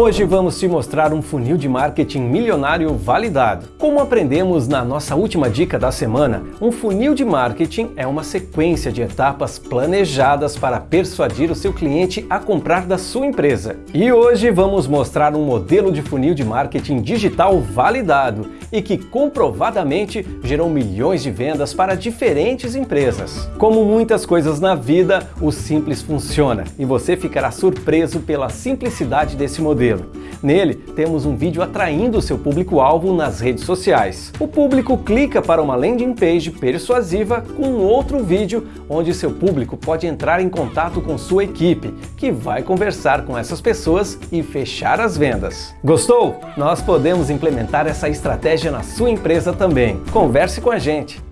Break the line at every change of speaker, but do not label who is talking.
Hoje vamos te mostrar um funil de marketing milionário validado. Como aprendemos na nossa última dica da semana, um funil de marketing é uma sequência de etapas planejadas para persuadir o seu cliente a comprar da sua empresa. E hoje vamos mostrar um modelo de funil de marketing digital validado e que comprovadamente gerou milhões de vendas para diferentes empresas. Como muitas coisas na vida, o simples funciona e você ficará surpreso pela simplicidade desse modelo Nele, temos um vídeo atraindo seu público-alvo nas redes sociais. O público clica para uma landing page persuasiva com outro vídeo onde seu público pode entrar em contato com sua equipe, que vai conversar com essas pessoas e fechar as vendas. Gostou? Nós podemos implementar essa estratégia na sua empresa também. Converse com a gente!